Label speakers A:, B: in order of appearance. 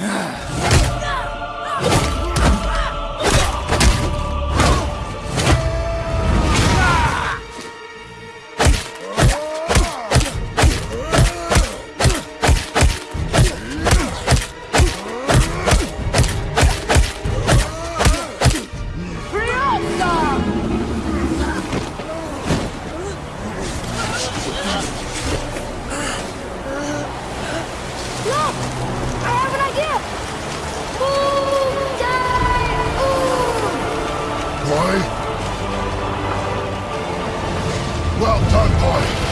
A: Look!
B: Well done, boy!